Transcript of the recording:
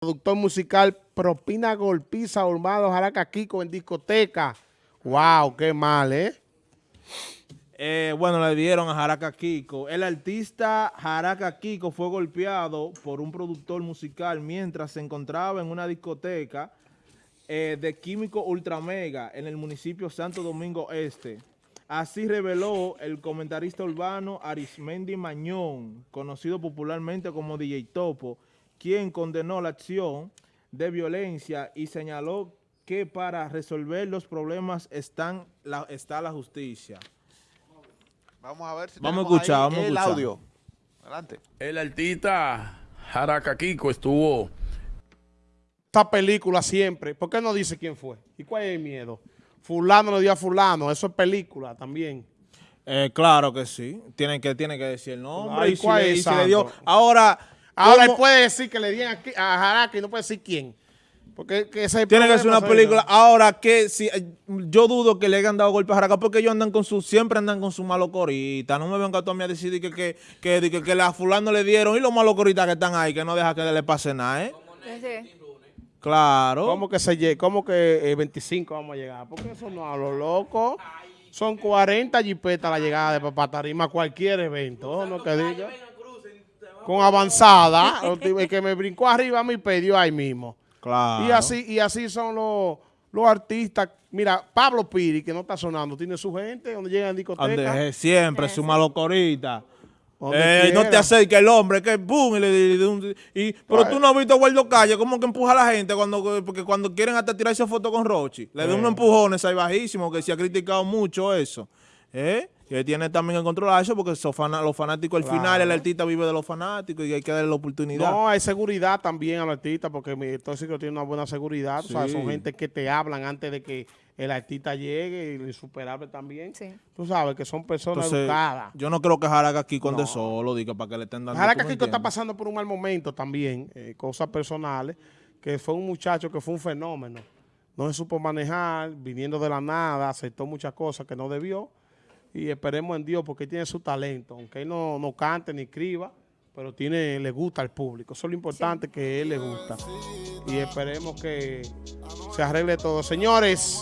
productor musical Propina Golpiza Urbano Jaraca Kiko en discoteca. Wow, qué mal, ¿eh? Eh, bueno, le dieron a Jaraca Kiko. El artista Jaraca Kiko fue golpeado por un productor musical mientras se encontraba en una discoteca eh, de Químico Ultramega en el municipio Santo Domingo Este. Así reveló el comentarista urbano Arismendi Mañón, conocido popularmente como DJ Topo, quien condenó la acción de violencia y señaló que para resolver los problemas están la, está la justicia. Vamos a ver si Vamos a tenemos escuchar, ahí vamos a el escuchar. audio. Adelante. El artista Jaraca Kiko estuvo Esta película siempre. ¿Por qué no dice quién fue? ¿Y cuál es el miedo? Fulano le dio a fulano. Eso es película también. Eh, claro que sí. Tienen que, tienen que decir el nombre Ay, y si, ¿cuál le, es y si le dio. santo? Ahora, Ahora él ¿cómo- puede decir que le dieron aquí a Jaraca y no puede decir quién. Porque que ese tiene que ser una película. Ahora que si eh, yo dudo que le hayan dado golpe a Jaraca porque ellos andan con su, siempre andan con su malocorita. No me vengan tú a mí a decir que, que, que, que, que, a fulano le dieron y los malocoritas que están ahí, que no deja que le pase nada, ¿eh? Sí. Claro. ¿Cómo que se ¿Cómo que eh, 25 vamos a llegar? Porque eso no a lo loco. Son 40 jipetas la llegada de Papá Tarima a cualquier evento. No que diga. Con avanzada. El que me brincó arriba me perdió ahí mismo. Claro. Y así, y así son los, los artistas. Mira, Pablo Piri, que no está sonando, tiene su gente donde llega en discoteca. Ande- siempre su malocorita. Eh, no te acerques el hombre, que boom, y le, y y- pero tú no has visto a Waldo Calle, como que empuja a la gente cuando, porque cuando quieren hasta tirarse foto con Rochi. Le da Eh. unos empujones ahí bajísimos, que se ha criticado mucho eso. ¿Eh? Y él tiene también que controlar eso, porque son los fanáticos, al final el artista vive de los fanáticos y hay que darle la oportunidad. No, hay seguridad también al artista porque mi tóxico tiene una buena seguridad. O sea, son gente que te hablan antes de que el artista llegue y insuperable también. Sí. Tú sabes que son personas Entonces, educadas. yo no creo que Jaraca aquí con No. solo, diga, para que le estén dando. Jaraca ¿tú me Kiko está pasando por un mal momento también, eh, cosas personales, que fue un muchacho que fue un fenómeno. No se supo manejar, viniendo de la nada, aceptó muchas cosas que no debió. Y esperemos en Dios porque él tiene su talento, aunque él no, no cante ni escriba, pero tiene, le gusta al público. Eso es lo importante que él le gusta. Y esperemos que se arregle todo. Señores,